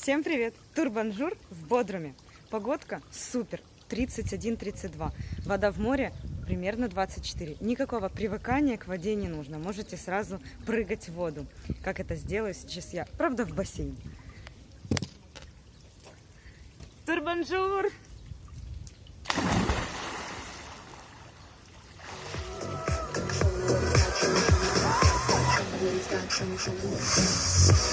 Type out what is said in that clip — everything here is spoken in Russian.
Всем привет! Турбонжур в Бодруме. Погодка супер, 31-32. Вода в море примерно 24. Никакого привыкания к воде не нужно. Можете сразу прыгать в воду. Как это сделаю сейчас я? Правда, в бассейн. Турбонжур! We've got